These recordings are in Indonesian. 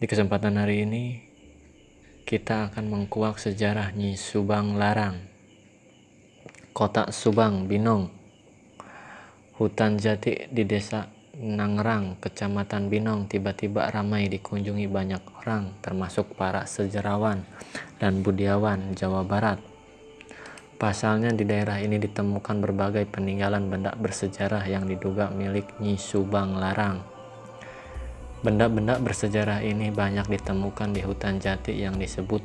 Di kesempatan hari ini kita akan mengkuak sejarah Nyi Subang Larang. Kota Subang, Binong. Hutan jati di desa Nangrang, Kecamatan Binong tiba-tiba ramai dikunjungi banyak orang termasuk para sejarawan dan budiawan Jawa Barat. Pasalnya di daerah ini ditemukan berbagai peninggalan benda bersejarah yang diduga milik Nyi Subang Larang. Benda-benda bersejarah ini banyak ditemukan di hutan jati yang disebut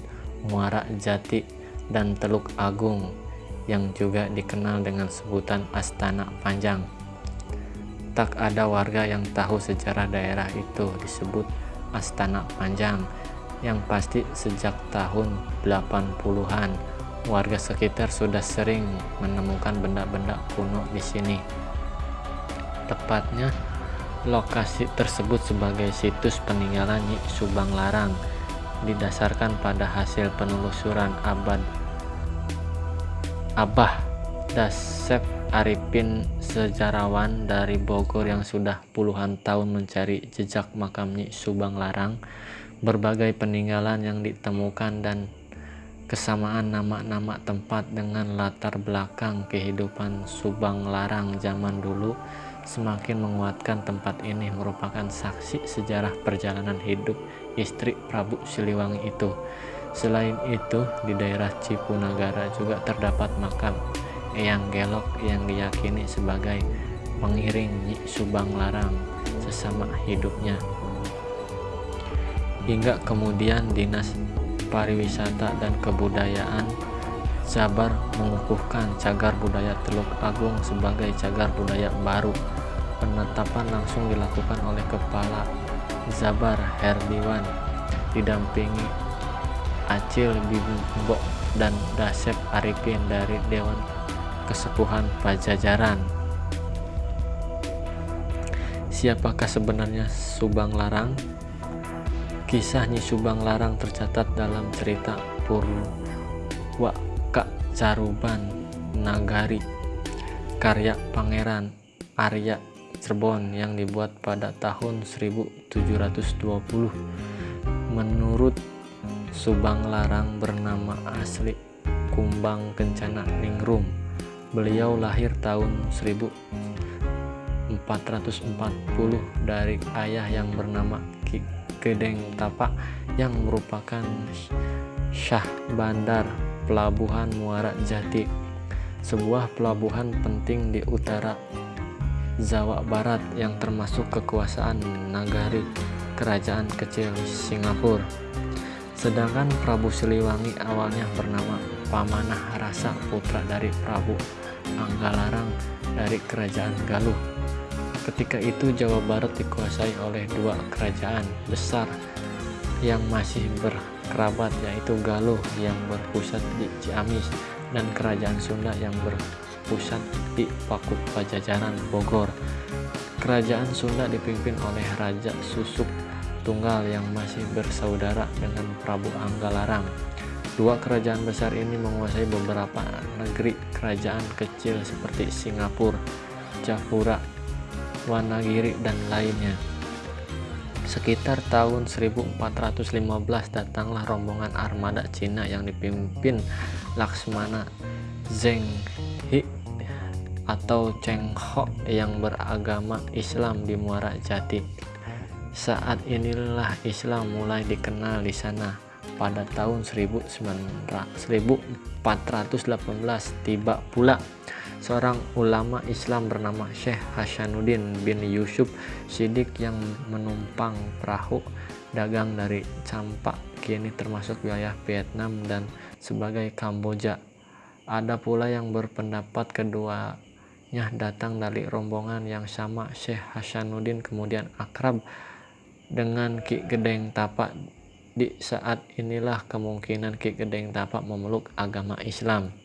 Muara Jati dan Teluk Agung yang juga dikenal dengan sebutan Astana Panjang. Tak ada warga yang tahu sejarah daerah itu disebut Astana Panjang yang pasti sejak tahun 80-an warga sekitar sudah sering menemukan benda-benda kuno di sini. Tepatnya Lokasi tersebut sebagai situs peninggalan Nyi Subang Larang didasarkan pada hasil penelusuran abad Abah Dasep Arifin sejarawan dari Bogor yang sudah puluhan tahun mencari jejak makam Nyi Subang Larang berbagai peninggalan yang ditemukan dan kesamaan nama-nama tempat dengan latar belakang kehidupan Subang Larang zaman dulu semakin menguatkan tempat ini merupakan saksi sejarah perjalanan hidup istri Prabu Siliwangi itu. Selain itu, di daerah Cipunagara juga terdapat makam Eyang Gelok yang diyakini sebagai pengiring Nyi Subang Larang sesama hidupnya. Hingga kemudian Dinas Pariwisata dan Kebudayaan Jabar mengukuhkan cagar budaya Teluk Agung sebagai cagar budaya baru penetapan langsung dilakukan oleh Kepala Zabar Herdiwan didampingi Acil Bimbo dan Dasep Arifin dari Dewan Kesepuhan Pajajaran. Siapakah sebenarnya Subang Larang? Kisah Nyi Subang Larang tercatat dalam cerita Purwaka Caruban Nagari karya Pangeran Arya Cirebon yang dibuat pada tahun 1720. Menurut Subang Larang bernama asli Kumbang Kencana Ningrum. Beliau lahir tahun 1440 dari ayah yang bernama Ki Gedeng Tapak yang merupakan Syah Bandar Pelabuhan Muara Jati, sebuah pelabuhan penting di utara Jawa Barat yang termasuk kekuasaan Nagari Kerajaan Kecil Singapura. Sedangkan Prabu Siliwangi awalnya bernama Pamanah Rasa putra dari Prabu Anggalarang dari Kerajaan Galuh. Ketika itu Jawa Barat dikuasai oleh dua kerajaan besar yang masih berkerabat yaitu Galuh yang berpusat di Ciamis dan Kerajaan Sunda yang berpusat pusat di Pakuk Pajajaran Bogor. Kerajaan Sunda dipimpin oleh Raja Susuk Tunggal yang masih bersaudara dengan Prabu Anggalarang. Dua kerajaan besar ini menguasai beberapa negeri kerajaan kecil seperti Singapura, Japura, Wanagiri, dan lainnya. Sekitar tahun 1415 datanglah rombongan armada Cina yang dipimpin Laksmana Zheng Hi atau Cheng Ho yang beragama Islam di Muara Jati. Saat inilah Islam mulai dikenal di sana. Pada tahun 1418 tiba pula seorang ulama Islam bernama Syekh Hasanuddin bin Yusuf Sidik yang menumpang perahu dagang dari Campak kini termasuk wilayah Vietnam dan sebagai Kamboja. Ada pula yang berpendapat kedua Nya datang dari rombongan yang sama Syekh Hasanuddin kemudian akrab dengan Ki Gedeng Tapak di saat inilah kemungkinan Ki Gedeng Tapak memeluk agama Islam.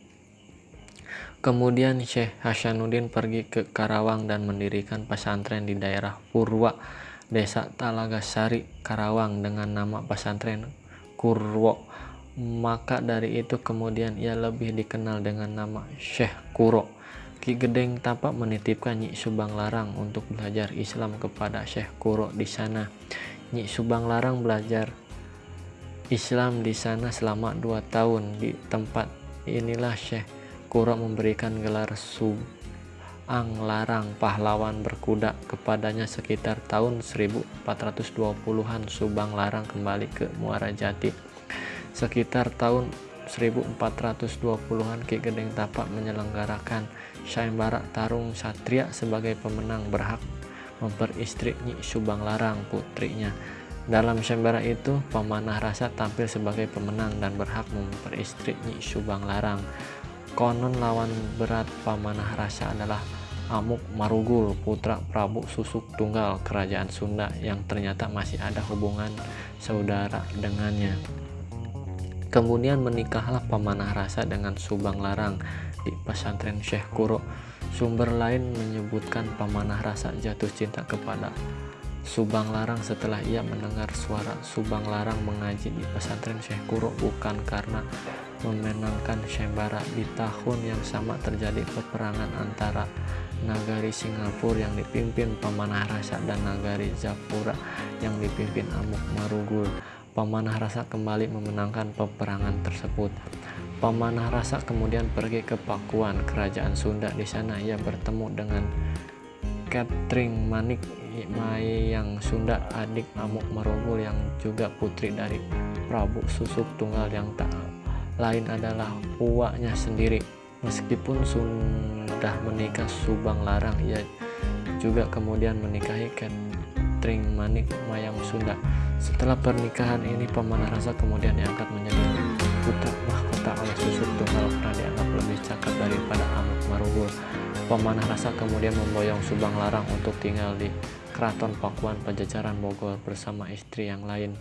Kemudian Syekh Hasanuddin pergi ke Karawang dan mendirikan pesantren di daerah Purwa, Desa Talagasari, Karawang dengan nama pesantren Kurwo. Maka dari itu kemudian ia lebih dikenal dengan nama Syekh Kuro. Ki Gedeng tampak menitipkan Nyi Subang Larang untuk belajar Islam kepada Syekh Kuro di sana. Nyi Subang Larang belajar Islam di sana selama dua tahun. Di tempat inilah Syekh Kuro memberikan gelar Subang Larang pahlawan berkuda kepadanya sekitar tahun 1420-an Subang Larang kembali ke Muara Jati. Sekitar tahun 1420-an Ki Gedeng Tapak menyelenggarakan sayembara tarung satria sebagai pemenang berhak memperistri Nyi Subang Larang putrinya. Dalam sembara itu, Pemanah Rasa tampil sebagai pemenang dan berhak memperistri Nyi Subang Larang. Konon lawan berat Pemanah Rasa adalah Amuk Marugul, putra Prabu Susuk Tunggal Kerajaan Sunda yang ternyata masih ada hubungan saudara dengannya. Kemudian menikahlah Pemanah Rasa dengan Subang Larang di pesantren Syekh Kuro Sumber lain menyebutkan Pamanah Rasa jatuh cinta kepada Subang Larang setelah ia mendengar suara Subang Larang mengaji di pesantren Syekh Kuro bukan karena memenangkan Syembara di tahun yang sama terjadi peperangan antara Nagari Singapura yang dipimpin Pamanah Rasa dan Nagari Japura yang dipimpin Amuk Marugul. Pamanah Rasa kembali memenangkan peperangan tersebut. Pamanah Rasa kemudian pergi ke Pakuan, kerajaan Sunda. Di sana ia bertemu dengan Catering Manik Mayang Sunda, adik Amuk Marogol yang juga putri dari Prabu Susuk Tunggal yang tak lain adalah uaknya sendiri. Meskipun sudah menikah Subang Larang, ia juga kemudian menikahi Catering Manik Mayang Sunda. Setelah pernikahan ini, Pamanah Rasa kemudian diangkat menjadi putra mahkota oleh susuk tunggal karena dianggap lebih cakap daripada Amuk Marugul. Pemanah rasa kemudian memboyong Subang Larang untuk tinggal di Keraton Pakuan Pajajaran Bogor bersama istri yang lain.